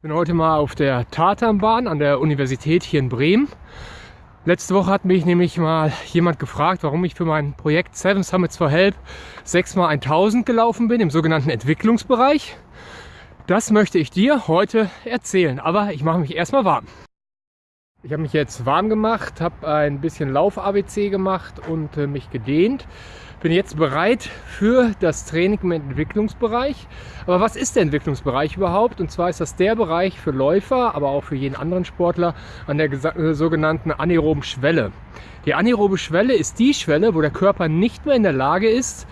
Ich bin heute mal auf der Tatanbahn an der Universität hier in Bremen. Letzte Woche hat mich nämlich mal jemand gefragt, warum ich für mein Projekt Seven Summits for Help 6x1000 gelaufen bin im sogenannten Entwicklungsbereich. Das möchte ich dir heute erzählen, aber ich mache mich erstmal warm. Ich habe mich jetzt warm gemacht, habe ein bisschen Lauf-ABC gemacht und äh, mich gedehnt. Bin jetzt bereit für das Training im Entwicklungsbereich. Aber was ist der Entwicklungsbereich überhaupt? Und zwar ist das der Bereich für Läufer, aber auch für jeden anderen Sportler an der äh, sogenannten anaeroben Schwelle. Die anaerobe Schwelle ist die Schwelle, wo der Körper nicht mehr in der Lage ist,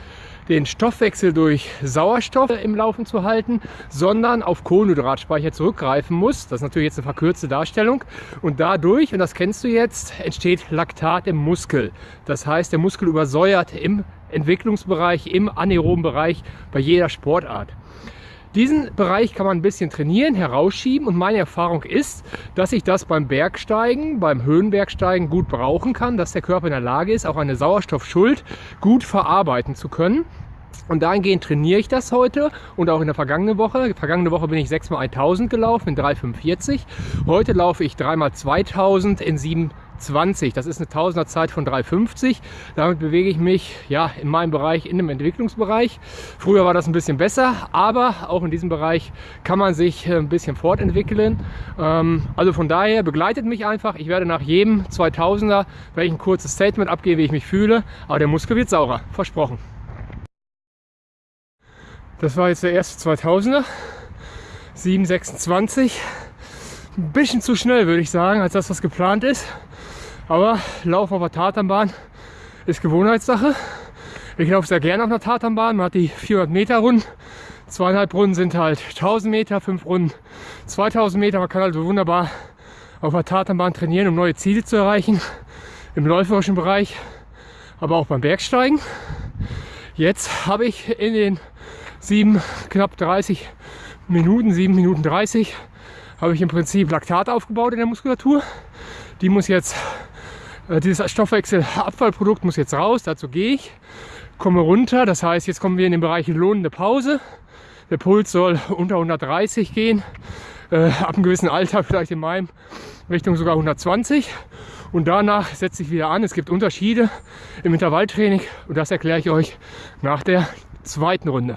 den Stoffwechsel durch Sauerstoff im Laufen zu halten, sondern auf Kohlenhydratspeicher zurückgreifen muss. Das ist natürlich jetzt eine verkürzte Darstellung. Und dadurch, und das kennst du jetzt, entsteht Laktat im Muskel. Das heißt, der Muskel übersäuert im Entwicklungsbereich, im anaeroben Bereich bei jeder Sportart. Diesen Bereich kann man ein bisschen trainieren, herausschieben und meine Erfahrung ist, dass ich das beim Bergsteigen, beim Höhenbergsteigen gut brauchen kann, dass der Körper in der Lage ist, auch eine Sauerstoffschuld gut verarbeiten zu können. Und dahingehend trainiere ich das heute und auch in der vergangenen Woche. Vergangene Woche bin ich 6x1000 gelaufen in 3,45. Heute laufe ich 3x2000 in 7 20. Das ist eine Tausenderzeit von 3,50. Damit bewege ich mich ja in meinem Bereich, in dem Entwicklungsbereich. Früher war das ein bisschen besser, aber auch in diesem Bereich kann man sich äh, ein bisschen fortentwickeln. Ähm, also von daher begleitet mich einfach. Ich werde nach jedem 2000er werde ein kurzes Statement abgeben, wie ich mich fühle. Aber der Muskel wird saurer, versprochen. Das war jetzt der erste 2000er. 7,26. Ein bisschen zu schnell, würde ich sagen, als das, was geplant ist. Aber Lauf auf der Tatanbahn ist Gewohnheitssache. Ich laufe sehr gerne auf einer Tatanbahn. Man hat die 400 Meter Runden. Zweieinhalb Runden sind halt 1000 Meter, fünf Runden 2000 Meter. Man kann also wunderbar auf der Tatanbahn trainieren, um neue Ziele zu erreichen. Im läuferischen Bereich, aber auch beim Bergsteigen. Jetzt habe ich in den sieben, knapp 30 Minuten, sieben Minuten 30, habe ich im Prinzip Laktat aufgebaut in der Muskulatur. Die muss jetzt äh, dieses Stoffwechselabfallprodukt muss jetzt raus, dazu gehe ich, komme runter, das heißt, jetzt kommen wir in den Bereich lohnende Pause. Der Puls soll unter 130 gehen, äh, ab einem gewissen Alter, vielleicht in meinem Richtung sogar 120. Und danach setze ich wieder an. Es gibt Unterschiede im Intervalltraining und das erkläre ich euch nach der zweiten Runde.